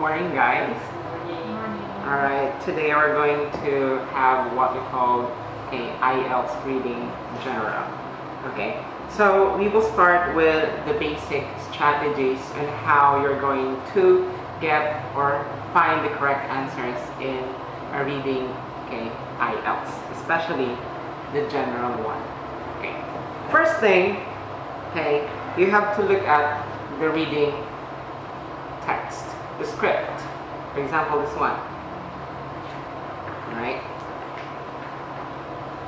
morning, guys. Alright, today we're going to have what we call a IELTS reading general. Okay, so we will start with the basic strategies and how you're going to get or find the correct answers in a reading okay, IELTS, especially the general one. Okay, first thing, okay, you have to look at the reading text, the script. For example, this one. Right?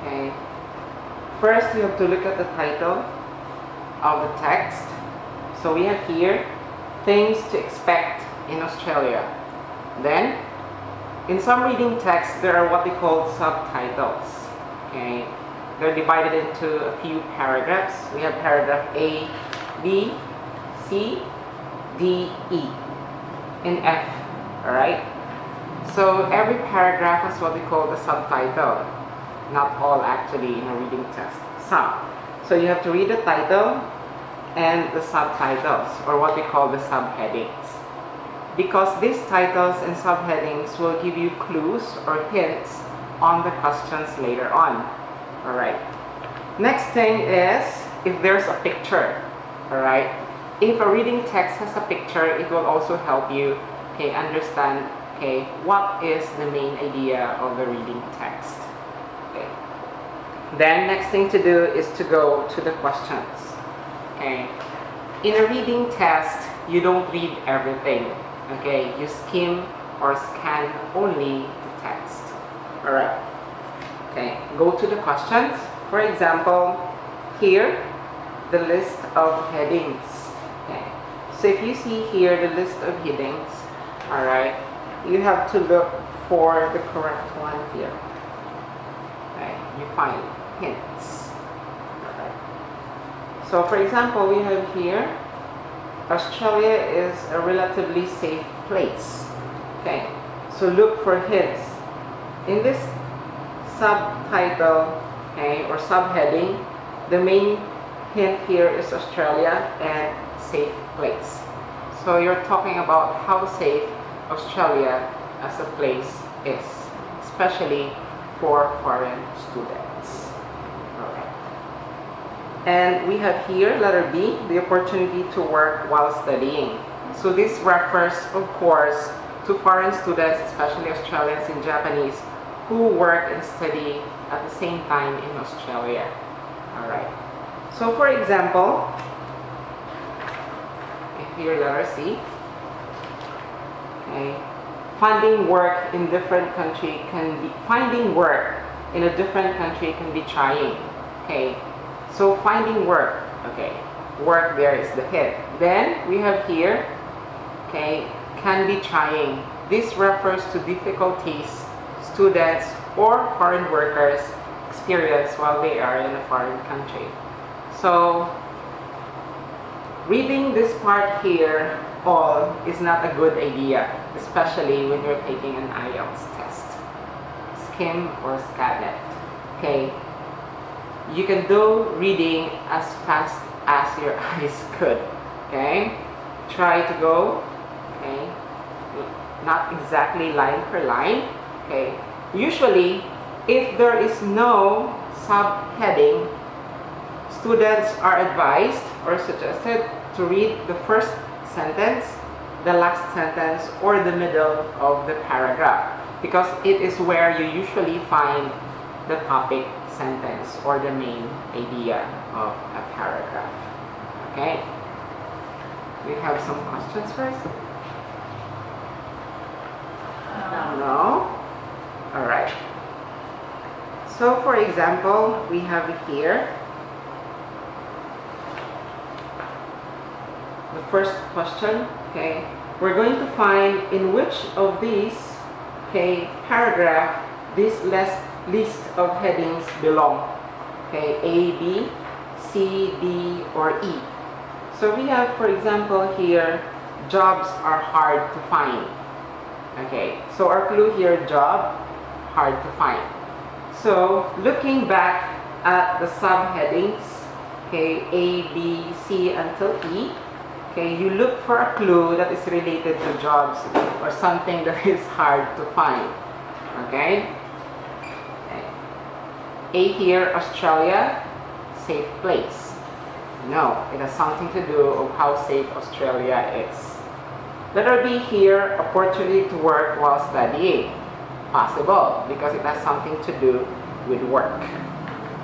Okay. First, you have to look at the title of the text. So we have here, things to expect in Australia. Then, in some reading texts, there are what they call subtitles. Okay. They're divided into a few paragraphs. We have paragraph A, B, C, D, E, and F. Alright? So every paragraph has what we call the subtitle. Not all actually in a reading test, Some. So you have to read the title and the subtitles or what we call the subheadings. Because these titles and subheadings will give you clues or hints on the questions later on. Alright. Next thing is if there's a picture. Alright. If a reading text has a picture, it will also help you okay, understand okay, what is the main idea of the reading text. Okay. Then next thing to do is to go to the questions. Okay. In a reading test, you don't read everything. Okay, you skim or scan only the text. Alright. Okay, go to the questions. For example, here, the list of headings. Okay. So if you see here the list of headings, alright, you have to look for the correct one here. Okay, you find hints. Alright. So for example, we have here, Australia is a relatively safe place. Okay, so look for hints. In this subtitle, okay, or subheading, the main hint here is Australia and safe place. So you're talking about how safe Australia as a place is, especially for foreign students. Alright. And we have here, letter B, the opportunity to work while studying. So this refers, of course, to foreign students, especially Australians and Japanese, who work and study at the same time in Australia. Alright. So for example, letter C, okay, finding work in different country can be, finding work in a different country can be trying, okay, so finding work, okay, work there is the head. Then we have here, okay, can be trying. This refers to difficulties students or foreign workers experience while they are in a foreign country. So reading this part here all is not a good idea, especially when you're taking an IELTS test. Skim or scan it. Okay. You can do reading as fast as your eyes could. Okay. Try to go. Okay. Not exactly line per line. Okay. Usually, if there is no subheading, students are advised or suggested to read the first sentence, the last sentence, or the middle of the paragraph because it is where you usually find the topic sentence or the main idea of a paragraph. Okay? We have some questions first? No. No? Alright. So for example, we have here the first question, okay, we're going to find in which of these, okay, paragraph this list, list of headings belong. Okay, A, B, C, D, or E. So we have, for example, here, jobs are hard to find. Okay, so our clue here, job, hard to find. So looking back at the subheadings, okay, A, B, C until E, Okay, you look for a clue that is related to jobs or something that is hard to find. Okay? A here, Australia, safe place. No, it has something to do of how safe Australia is. Letter B here, opportunity to work while studying. Possible, because it has something to do with work.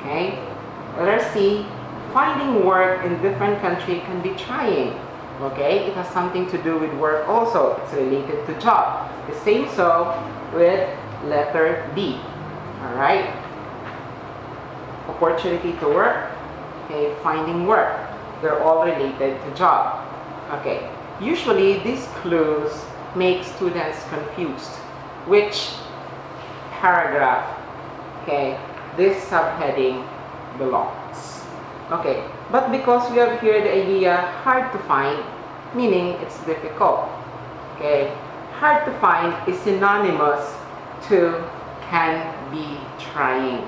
Okay? Letter C, finding work in different country can be trying. Okay, it has something to do with work also. It's related to job. The same so with letter D. Alright? Opportunity to work. Okay, finding work. They're all related to job. Okay, usually these clues make students confused. Which paragraph, okay, this subheading belongs. Okay, but because we have here the idea hard to find, meaning it's difficult. Okay, hard to find is synonymous to can be trying.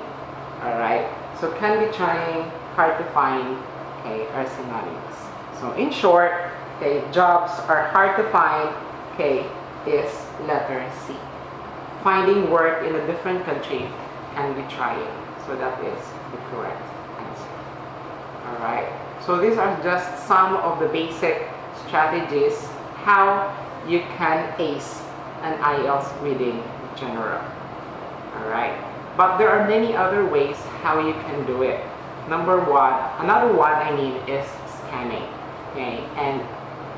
Alright, so can be trying, hard to find, okay, are synonymous. So in short, okay, jobs are hard to find, okay, is letter C. Finding work in a different country can be trying. So that is the correct Alright, so these are just some of the basic strategies how you can ace an IELTS reading general. Alright, but there are many other ways how you can do it. Number one, another one I mean is scanning. Okay, and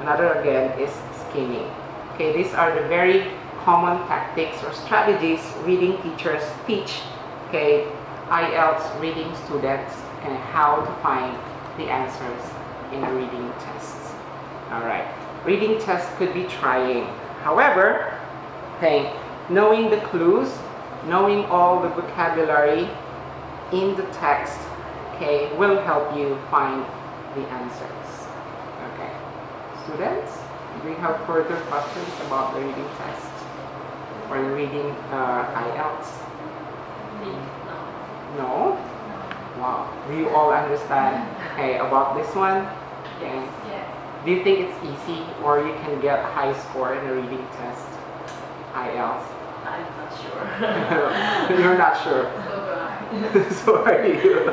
another again is skimming. Okay, these are the very common tactics or strategies reading teachers teach okay, IELTS reading students and how to find the answers in a reading tests. Alright, reading test could be trying. However, okay, knowing the clues, knowing all the vocabulary in the text, okay, will help you find the answers. Okay, students, do you have further questions about the reading test or the reading uh, IELTS? No. No? Do you all understand okay, about this one? Okay. Yes. Do you think it's easy or you can get a high score in a reading test? IELTS? I'm not sure. You're not sure. so, uh, so are you?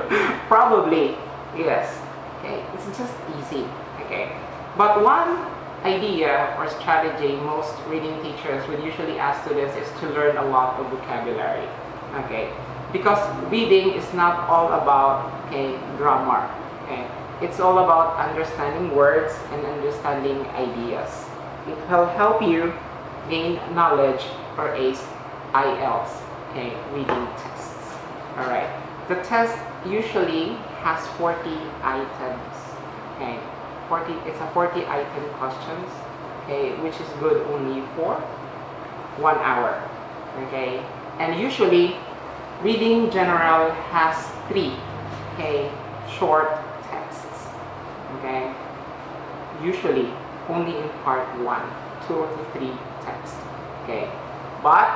Probably, yes. Okay, it's just easy. Okay, but one idea or strategy most reading teachers would usually ask students is to learn a lot of vocabulary. Okay, because reading is not all about okay grammar okay? It's all about understanding words and understanding ideas. It will help you gain knowledge for ace IELTS okay reading tests. All right the test usually has 40 items okay? 40 it's a 40 item questions okay which is good only for one hour okay? And usually Reading General has three, okay, short texts, okay, usually only in part one, two or three texts, okay, but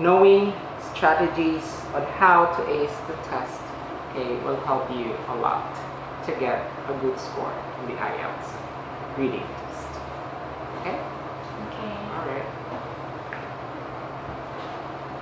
knowing strategies on how to ace the test, okay, will help you a lot to get a good score in the IELTS reading test, okay.